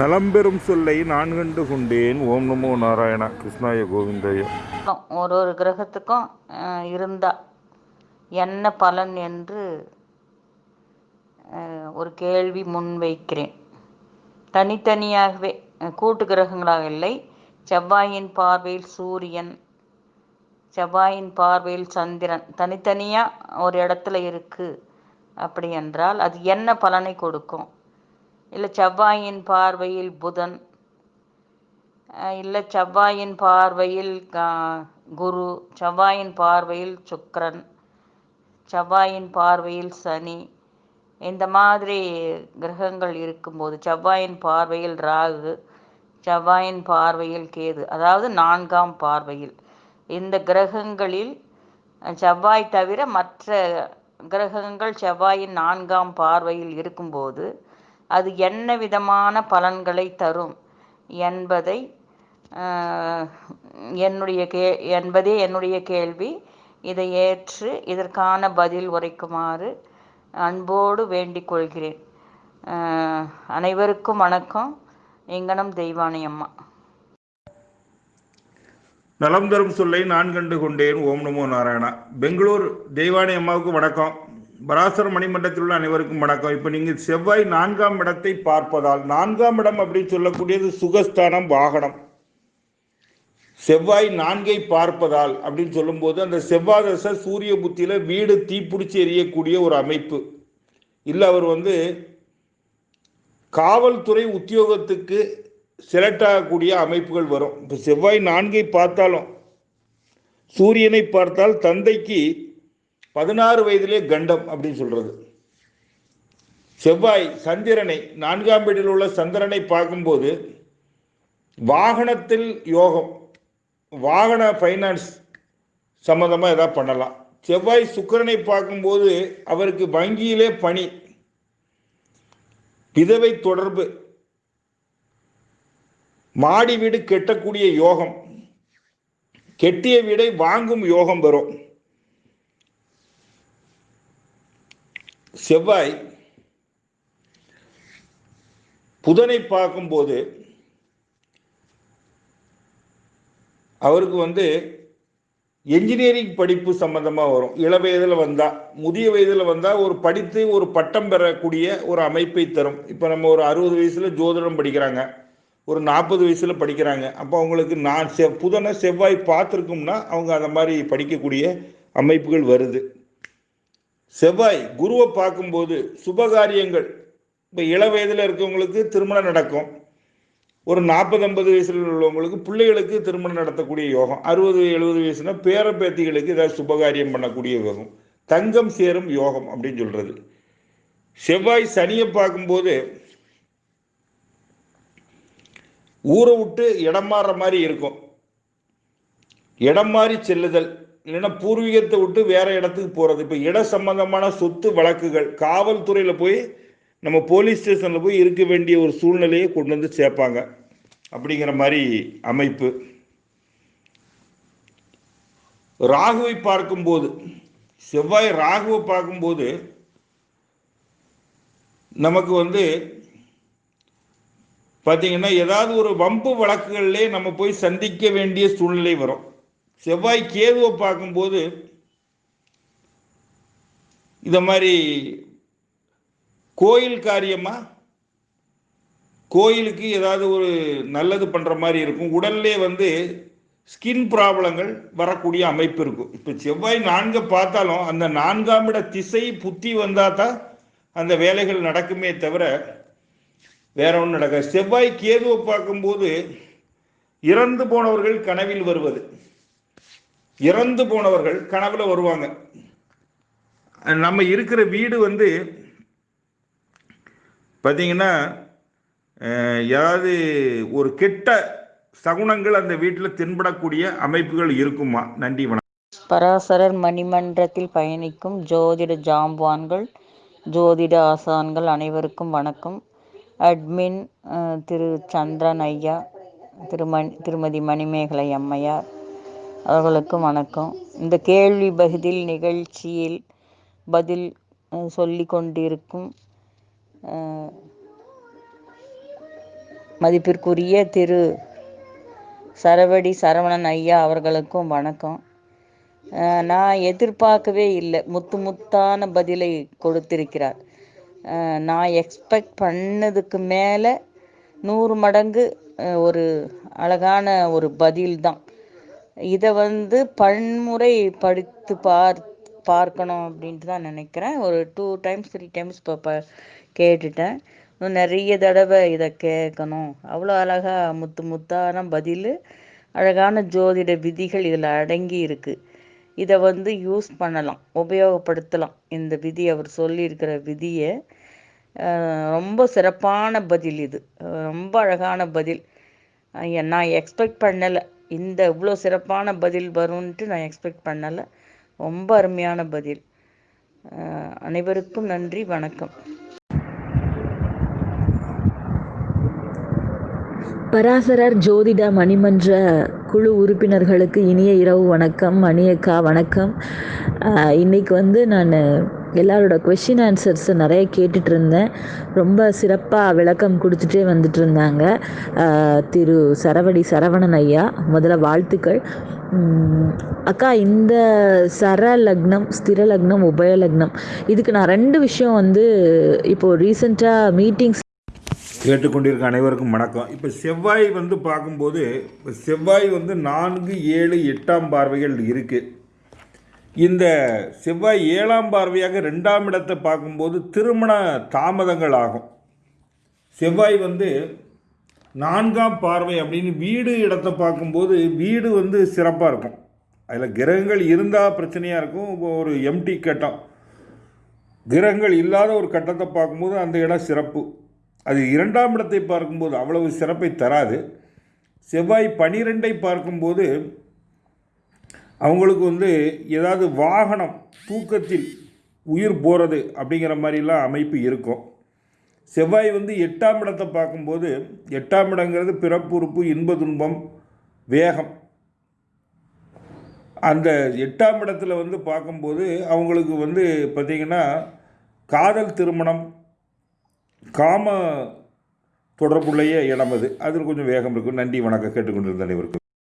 நலம்பெரும் சொல்லை நான் கண்டு கொண்டேன். ஓம் நமோ நாராயணா கிருஷ்ணாய கோவிந்தாய. ஒரு ஒரு கிரகத்துக்கும் இருந்தா என்ன பலன் என்று ஒரு கேள்வி முன்வைக்கிறேன் தனித்தனியாகவே கூட்டு கிரகங்களாக இல்லை. செவ்வாயின் பார்வையில் சூரியன் செவ்வாயின் பார்வையில் சந்திரன். தனித்தனியாக ஒரு இடத்துல இருக்குது அப்படி என்றால் அது என்ன பலனை கொடுக்கும்? இல்லை செவ்வாயின் பார்வையில் புதன் இல்லை செவ்வாயின் பார்வையில் குரு செவ்வாயின் பார்வையில் சுக்கரன் செவ்வாயின் பார்வையில் சனி இந்த மாதிரி கிரகங்கள் இருக்கும்போது செவ்வாயின் பார்வையில் ராகு செவ்வாயின் பார்வையில் கேது அதாவது நான்காம் பார்வையில். இந்த கிரகங்களில் செவ்வாய் தவிர மற்ற கிரகங்கள் செவ்வாயின் நான்காம் பார்வையில் இருக்கும்போது அது என்ன விதமான பலன்களை தரும் என்பதை என்னுடைய கே என்பதே என்னுடைய கேள்வி. இதை ஏற்று இதற்கான பதில் உரைக்குமாறு அன்போடு வேண்டிக் கொள்கிறேன். அனைவருக்கும் வணக்கம். எங்கனம் தெய்வானை அம்மா. நலம் தரும் சொல்லை நான் கண்டு கொண்டேன். ஓம் நமோ நாராயணா. பெங்களூர் தெய்வானை அம்மாவுக்கு வணக்கம். பராசர மணிமண்டத்தில் உள்ள அனைவருக்கும் வணக்கம். இப்போ நீங்கள் செவ்வாய் நான்காம் இடத்தை பார்ப்பதால் நான்காம் இடம் அப்படின்னு சொல்லக்கூடியது சுகஸ்தானம் வாகனம். செவ்வாய் நான்கை பார்ப்பதால் அப்படின்னு சொல்லும்போது அந்த செவ்வாய் தசை சூரிய புத்தியில் வீடு தீப்பிடிச்சு எரியக்கூடிய ஒரு அமைப்பு. இல்லை அவர் வந்து காவல்துறை உத்தியோகத்துக்கு செலக்ட் ஆகக்கூடிய அமைப்புகள் வரும். இப்போ செவ்வாய் நான்கை பார்த்தாலும் சூரியனை பார்த்தால் தந்தைக்கு பதினாறு வயதிலே கண்டம் அப்படின்னு சொல்றது. செவ்வாய் சந்திரனை நான்காம் வீட்டில் உள்ள சந்திரனை பார்க்கும்போது வாகனத்தில் யோகம் வாகன ஃபைனான்ஸ் சம்மந்தமாக எதாவது பண்ணலாம். செவ்வாய் சுக்கிரனை பார்க்கும்போது அவருக்கு வங்கியிலே பணி விதவை தொடர்பு மாடி வீடு கெட்டக்கூடிய யோகம் கெட்டிய வீடை வாங்கும் யோகம் வரும். செவ்வாய் புதனை பார்க்கும்போது அவருக்கு வந்து என்ஜினியரிங் படிப்பு சம்பந்தமாக வரும். இள வயதில் வந்தால் முதிய வயதில் வந்தால் ஒரு படித்து ஒரு பட்டம் பெறக்கூடிய ஒரு அமைப்பை தரும். இப்போ நம்ம ஒரு அறுபது வயசில் ஜோதிடம் படிக்கிறாங்க. ஒரு நாற்பது வயசில் படிக்கிறாங்க. அப்போ அவங்களுக்கு நான் செ புதனை செவ்வாய் பார்த்துருக்கோம்னா அவங்க அந்த மாதிரி படிக்கக்கூடிய அமைப்புகள் வருது. செவ்வாய் குருவை பார்க்கும்போது சுபகாரியங்கள். இப்போ இள வயதில் இருக்கவங்களுக்கு திருமணம் நடக்கும். ஒரு நாற்பது ஐம்பது வயசில் உள்ளவங்களுக்கு பிள்ளைகளுக்கு திருமணம் நடத்தக்கூடிய யோகம். அறுபது எழுபது வயசுனா பேர பேத்திகளுக்கு ஏதாவது சுபகாரியம் பண்ணக்கூடிய யோகம். தங்கம் சேரும் யோகம் அப்படின்னு சொல்றது. செவ்வாய் சனியை பார்க்கும்போது ஊரை விட்டு இடம் மாறுற மாதிரி இருக்கும். இடம் மாறி செல்லுதல். இல்லைன்னா பூர்வீகத்தை விட்டு வேற இடத்துக்கு போறது. இப்போ இட சம்பந்தமான சொத்து வழக்குகள் காவல்துறையில போய் நம்ம போலீஸ் ஸ்டேஷன்ல போய் இருக்க வேண்டிய ஒரு சூழ்நிலையை கொண்டு வந்து சேர்ப்பாங்க. அப்படிங்கிற மாதிரி அமைப்பு. ராகுவை பார்க்கும்போது செவ்வாய் ராகுவை பார்க்கும்போது நமக்கு வந்து பார்த்தீங்கன்னா ஏதாவது ஒரு வம்பு வழக்குகள்லேயே நம்ம போய் சந்திக்க வேண்டிய சூழ்நிலை வரும். செவ்வாய் கேதுவை பார்க்கும்போது இந்த மாதிரி கோயில் காரியமா? கோயிலுக்கு ஏதாவது ஒரு நல்லது பண்ற மாதிரி இருக்கும். உடல்லே வந்து ஸ்கின் ப்ராப்ளங்கள் வரக்கூடிய அமைப்பு இருக்கும். இப்போ செவ்வாய் நான்கு பார்த்தாலும் அந்த நான்காம் இட திசை புத்தி வந்தா தான் அந்த வேலைகள் நடக்குமே தவிர வேற ஒன்றும் நடக்காது. செவ்வாய் கேதுவை பார்க்கும்போது இறந்து போனவர்கள் கனவில் வருவது. இறந்து போனவர்கள் கனவுல வருவாங்க. நம்ம இருக்கிற வீடு வந்து பார்த்தீங்கன்னா ஏதாவது ஒரு கெட்ட சகுனங்கள் அந்த வீட்டில் தென்படக்கூடிய அமைப்புகள் இருக்குமா? நன்றி வணக்கம். பராசரர் மணிமன்றத்தில் பயணிக்கும் ஜோதிட ஜாம்பவான்கள் ஜோதிட ஆசான்கள் அனைவருக்கும் வணக்கம். அட்மின் திரு சந்திரன் ஐயா திருமணி திருமதி மணிமேகலை அம்மையார் அவர்களுக்கும் வணக்கம். இந்த கேள்வி பதில் நிகழ்ச்சியில் பதில் சொல்லி கொண்டிருக்கும் மதிப்பிற்குரிய திரு சரவடி சரவணன் ஐயா அவர்களுக்கும் வணக்கம். நான் எதிர்பார்க்கவே இல்லை. முத்து முத்தான பதிலை கொடுத்திருக்கிறார். நான் எக்ஸ்பெக்ட் பண்ணதுக்கு மேலே நூறு மடங்கு ஒரு அழகான ஒரு பதில் தான். இதை வந்து பன்முறை படித்து பார் பார்க்கணும் அப்படின்ட்டு தான் நினைக்கிறேன். ஒரு டூ டைம்ஸ் த்ரீ டைம்ஸ் இப்போ ப கேட்டுட்டேன். இன்னும் நிறைய தடவை இதை கேட்கணும். அவ்வளோ அழகாக முத்து முத்தான பதில் அழகான ஜோதிட விதிகள் இதில் அடங்கி இருக்குது இதை வந்து யூஸ் பண்ணலாம் உபயோகப்படுத்தலாம். இந்த விதி அவர் சொல்லியிருக்கிற விதியை ரொம்ப சிறப்பான பதில் இது. ரொம்ப அழகான பதில். நான் எக்ஸ்பெக்ட் பண்ணலை. இந்த இவ்வளோ சிறப்பான பதில் வரும்ன்ட்டு நான் எக்ஸ்பெக்ட் பண்ணலை. ரொம்ப அருமையான பதில். அனைவருக்கும் நன்றி வணக்கம். பராசரர் ஜோதிட மணிமன்ற குழு உறுப்பினர்களுக்கு இனிய இரவு வணக்கம் மணியக்கா வணக்கம். இன்றைக்கி இன்னைக்கு வந்து நான் எல்லாரோட கொஷின் ஆன்சர்ஸை நிறைய கேட்டுட்டு இருந்தேன் ரொம்ப சிறப்பாக விளக்கம் கொடுத்துட்டே வந்துட்டு இருந்தாங்க திரு சரவடி சரவணன் ஐயா முதல்ல வாழ்த்துக்கள். அக்கா இந்த சர லக்னம் ஸ்திர லக்னம் உபய லக்னம் இதுக்கு நான் ரெண்டு விஷயம் வந்து இப்போது ரீசெண்டாக மீட்டிங்ஸ் கேட்டுக்கொண்டிருக்க அனைவருக்கும் வணக்கம். இப்போ செவ்வாய் வந்து பார்க்கும்போது இப்போ செவ்வாய் வந்து நான்கு ஏழு எட்டாம் பார்வைகள் இருக்குது இந்த செவ்வாய் ஏழாம் பார்வையாக ரெண்டாம் இடத்தை பார்க்கும்போது திருமண தாமதங்கள் ஆகும். செவ்வாய் வந்து நான்காம் பார்வை அப்படின்னு வீடு இடத்தை பார்க்கும்போது வீடு வந்து சிறப்பாக இருக்கும். அதில் கிரகங்கள் இருந்தால் பிரச்சனையாக இருக்கும். இப்போ ஒரு எம்டி கட்டம். கிரகங்கள் இல்லாத ஒரு கட்டத்தை பார்க்கும்போது அந்த இடம் சிறப்பு. அது இரண்டாம் இடத்தை பார்க்கும்போது அவ்வளவு சிறப்பை தராது. செவ்வாய் பனிரெண்டை பார்க்கும்போது அவங்களுக்கு வந்து ஏதாவது வாகனம் தூக்கத்தில் உயிர் போகிறது அப்படிங்கிற மாதிரிலாம் அமைப்பு இருக்கும். செவ்வாய் வந்து எட்டாம் இடத்தை பார்க்கும்போது எட்டாம் இடங்கிறது பிறப்புறுப்பு இன்ப துன்பம் வேகம். அந்த எட்டாம் இடத்துல வந்து பார்க்கும்போது அவங்களுக்கு வந்து பார்த்திங்கன்னா காதல் திருமணம் காம தொடர்புடைய இடம் அது. அதில் கொஞ்சம் வேகம் இருக்கும். நன்றி வணக்கம். கேட்டுக்கொண்டிருந்த அனைவருக்கும்.